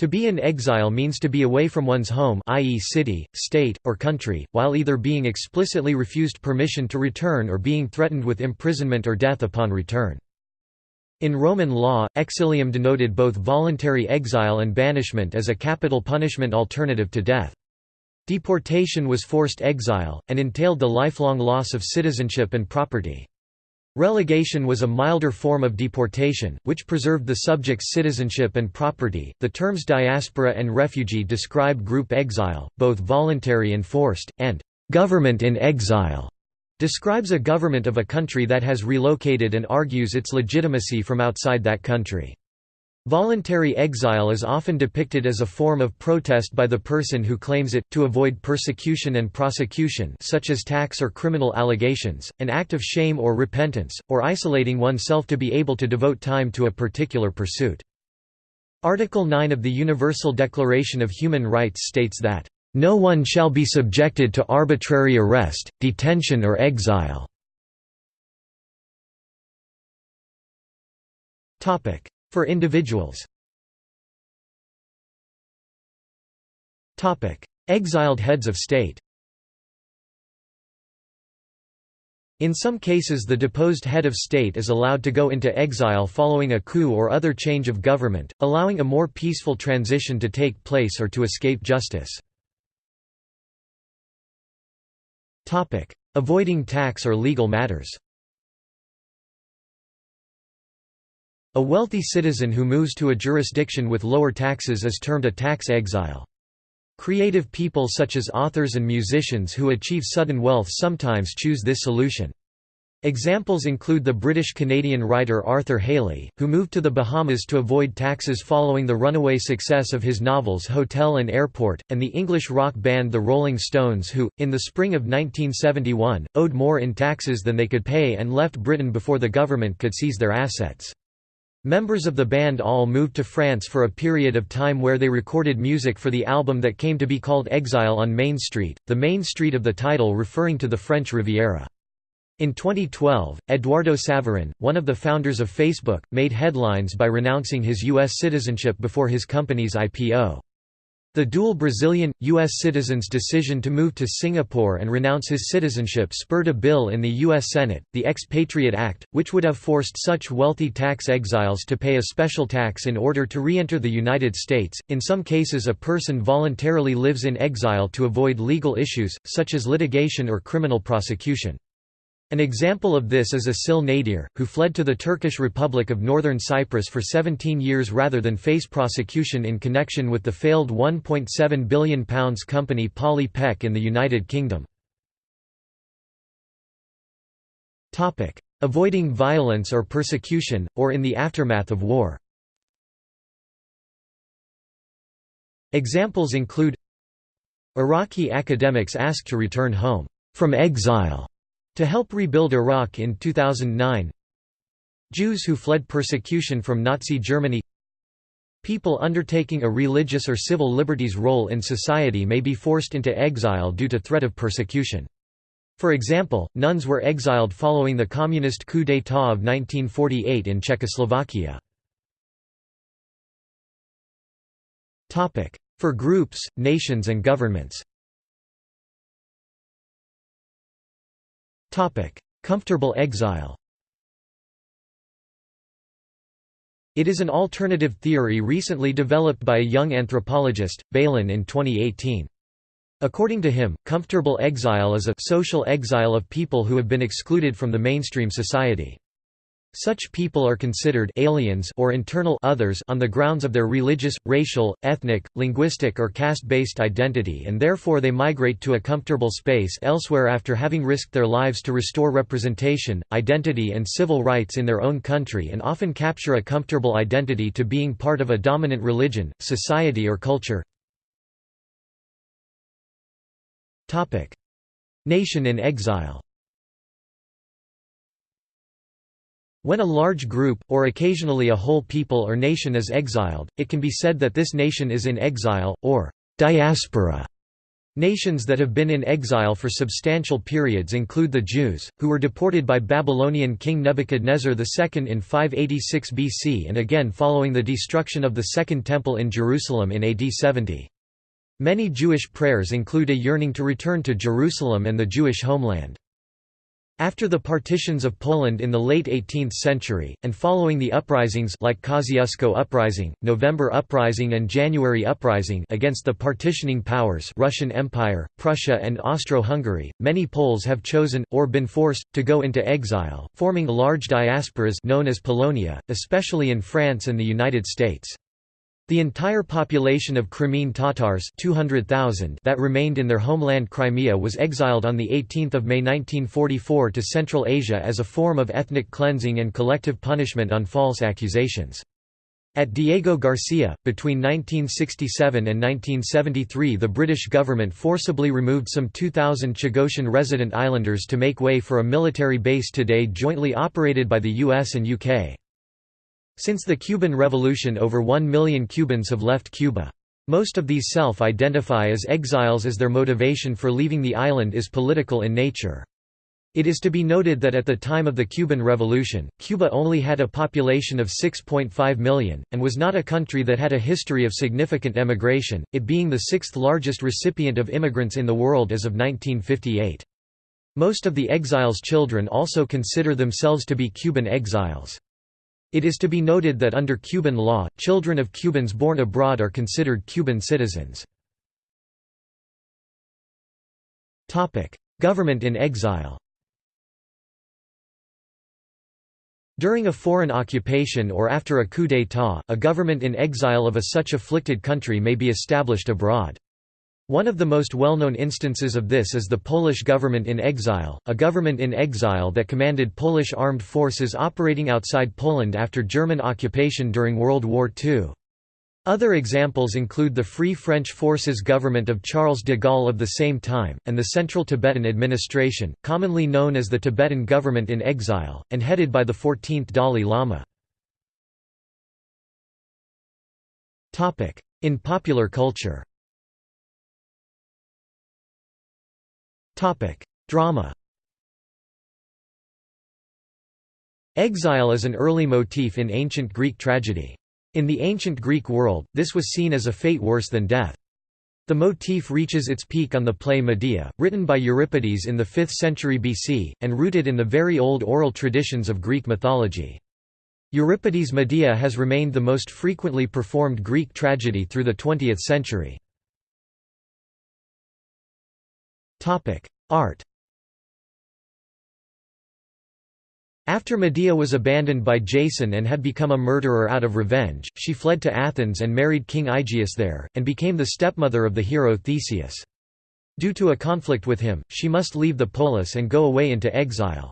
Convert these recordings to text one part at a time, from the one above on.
To be in exile means to be away from one's home i.e. city, state, or country, while either being explicitly refused permission to return or being threatened with imprisonment or death upon return. In Roman law, exilium denoted both voluntary exile and banishment as a capital punishment alternative to death. Deportation was forced exile, and entailed the lifelong loss of citizenship and property. Relegation was a milder form of deportation, which preserved the subject's citizenship and property. The terms diaspora and refugee describe group exile, both voluntary and forced, and government in exile describes a government of a country that has relocated and argues its legitimacy from outside that country. Voluntary exile is often depicted as a form of protest by the person who claims it, to avoid persecution and prosecution such as tax or criminal allegations, an act of shame or repentance, or isolating oneself to be able to devote time to a particular pursuit. Article 9 of the Universal Declaration of Human Rights states that, "...no one shall be subjected to arbitrary arrest, detention or exile." For individuals. Exiled heads of state. In some cases the deposed head of state is allowed to go into exile following a coup or other change of government, allowing a more peaceful transition to take place or to escape justice. Avoiding tax or legal matters A wealthy citizen who moves to a jurisdiction with lower taxes is termed a tax exile. Creative people such as authors and musicians who achieve sudden wealth sometimes choose this solution. Examples include the British-Canadian writer Arthur Hailey, who moved to the Bahamas to avoid taxes following the runaway success of his novels Hotel and Airport, and the English rock band The Rolling Stones who, in the spring of 1971, owed more in taxes than they could pay and left Britain before the government could seize their assets. Members of the band all moved to France for a period of time where they recorded music for the album that came to be called Exile on Main Street, the main street of the title referring to the French Riviera. In 2012, Eduardo Saverin, one of the founders of Facebook, made headlines by renouncing his U.S. citizenship before his company's IPO. The dual Brazilian, U.S. citizen's decision to move to Singapore and renounce his citizenship spurred a bill in the U.S. Senate, the Ex-PATRIOT Act, which would have forced such wealthy tax exiles to pay a special tax in order to re-enter the United States. In some cases a person voluntarily lives in exile to avoid legal issues, such as litigation or criminal prosecution. An example of this is Asil Nadir, who fled to the Turkish Republic of Northern Cyprus for 17 years rather than face prosecution in connection with the failed £1.7 billion company Polly Peck in the United Kingdom. Avoiding violence or persecution, or in the aftermath of war Examples include Iraqi academics asked to return home from exile to help rebuild Iraq in 2009 Jews who fled persecution from Nazi Germany People undertaking a religious or civil liberties role in society may be forced into exile due to threat of persecution. For example, nuns were exiled following the communist coup d'état of 1948 in Czechoslovakia. For groups, nations and governments Comfortable exile It is an alternative theory recently developed by a young anthropologist, Balan in 2018. According to him, comfortable exile is a social exile of people who have been excluded from the mainstream society. Such people are considered aliens or internal others on the grounds of their religious, racial, ethnic, linguistic or caste-based identity and therefore they migrate to a comfortable space elsewhere after having risked their lives to restore representation, identity and civil rights in their own country and often capture a comfortable identity to being part of a dominant religion, society or culture. Nation in exile When a large group, or occasionally a whole people or nation is exiled, it can be said that this nation is in exile, or diaspora. Nations that have been in exile for substantial periods include the Jews, who were deported by Babylonian king Nebuchadnezzar II in 586 BC and again following the destruction of the Second Temple in Jerusalem in AD 70. Many Jewish prayers include a yearning to return to Jerusalem and the Jewish homeland. After the partitions of Poland in the late 18th century, and following the uprisings like Kosciuszko Uprising, November Uprising and January Uprising against the partitioning powers Russian Empire, Prussia and Austro-Hungary, many Poles have chosen, or been forced, to go into exile, forming large diasporas known as Polonia, especially in France and the United States. The entire population of Crimean Tatars 200,000 that remained in their homeland Crimea was exiled on 18 May 1944 to Central Asia as a form of ethnic cleansing and collective punishment on false accusations. At Diego Garcia, between 1967 and 1973 the British government forcibly removed some 2,000 Chagossian resident islanders to make way for a military base today jointly operated by the US and UK. Since the Cuban Revolution over one million Cubans have left Cuba. Most of these self-identify as exiles as their motivation for leaving the island is political in nature. It is to be noted that at the time of the Cuban Revolution, Cuba only had a population of 6.5 million, and was not a country that had a history of significant emigration, it being the sixth largest recipient of immigrants in the world as of 1958. Most of the exiles' children also consider themselves to be Cuban exiles. It is to be noted that under Cuban law, children of Cubans born abroad are considered Cuban citizens. Government in exile During a foreign occupation or after a coup d'état, a government in exile of a such afflicted country may be established abroad. One of the most well-known instances of this is the Polish government in exile, a government in exile that commanded Polish armed forces operating outside Poland after German occupation during World War II. Other examples include the Free French Forces government of Charles de Gaulle of the same time, and the Central Tibetan Administration, commonly known as the Tibetan government in exile, and headed by the 14th Dalai Lama. In popular culture Drama Exile is an early motif in ancient Greek tragedy. In the ancient Greek world, this was seen as a fate worse than death. The motif reaches its peak on the play Medea, written by Euripides in the 5th century BC, and rooted in the very old oral traditions of Greek mythology. Euripides' Medea has remained the most frequently performed Greek tragedy through the 20th century. Art After Medea was abandoned by Jason and had become a murderer out of revenge, she fled to Athens and married King Aegeus there, and became the stepmother of the hero Theseus. Due to a conflict with him, she must leave the polis and go away into exile.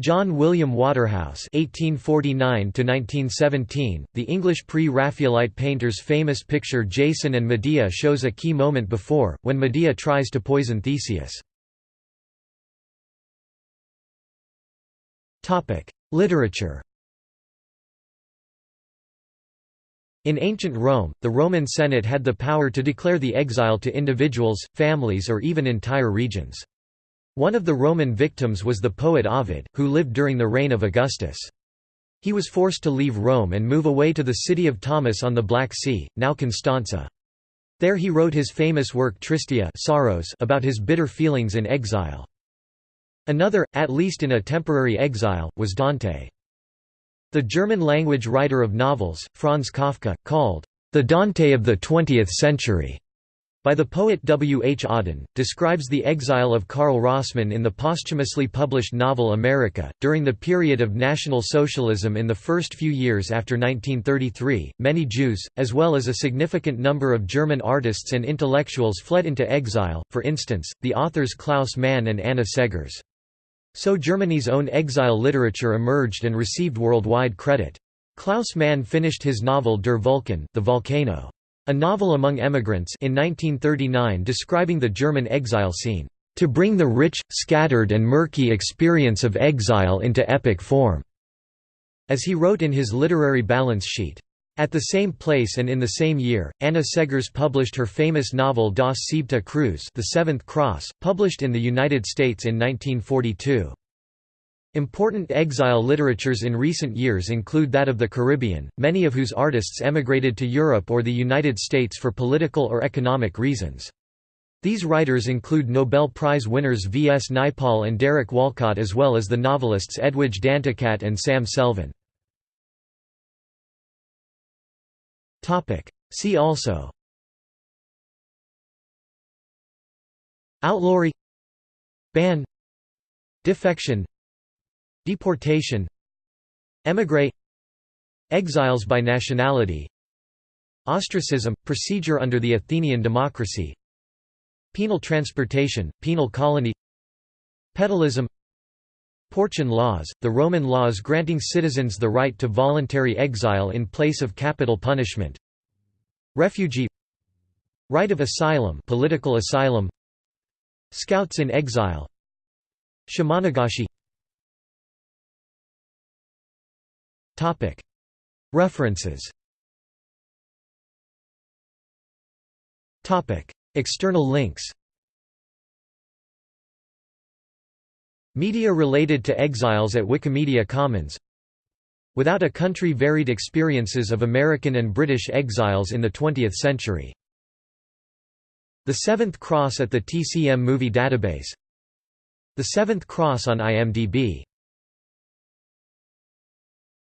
John William Waterhouse (1849–1917), the English pre-Raphaelite painter's famous picture Jason and Medea shows a key moment before, when Medea tries to poison Theseus. Literature. In ancient Rome, the Roman Senate had the power to declare the exile to individuals, families or even entire regions. One of the Roman victims was the poet Ovid, who lived during the reign of Augustus. He was forced to leave Rome and move away to the city of Tomis on the Black Sea, now Constanza. There he wrote his famous work Tristia Sorrows about his bitter feelings in exile. Another, at least in a temporary exile, was Dante. The German-language writer of novels, Franz Kafka, called, "...the Dante of the twentieth century." By the poet W. H. Auden, describes the exile of Karl Rossmann in the posthumously published novel America. During the period of National Socialism in the first few years after 1933, many Jews, as well as a significant number of German artists and intellectuals fled into exile, for instance, the authors Klaus Mann and Anna Seghers. So Germany's own exile literature emerged and received worldwide credit. Klaus Mann finished his novel Der Vulkan the volcano. A novel among emigrants in 1939 describing the German exile scene, "...to bring the rich, scattered and murky experience of exile into epic form." As he wrote in his literary balance sheet, At the same place and in the same year, Anna Seghers published her famous novel Das Siebte Kreuz The Seventh Cross, published in the United States in 1942. Important exile literatures in recent years include that of the Caribbean, many of whose artists emigrated to Europe or the United States for political or economic reasons. These writers include Nobel Prize winners V. S. Naipaul and Derek Walcott as well as the novelists Edwidge Danticat and Sam Selvon. See also Outlawry Ban Defection Deportation Emigre Exiles by nationality Ostracism – procedure under the Athenian democracy Penal transportation, penal colony Pedalism Porcian laws, the Roman laws granting citizens the right to voluntary exile in place of capital punishment Refugee Right of asylum political asylum Scouts in exile Shimanagashi References. External links. Media related to exiles at Wikimedia Commons. Without a Country Varied Experiences of American and British Exiles in the Twentieth Century. The Seventh Cross at the TCM Movie Database. The Seventh Cross on IMDb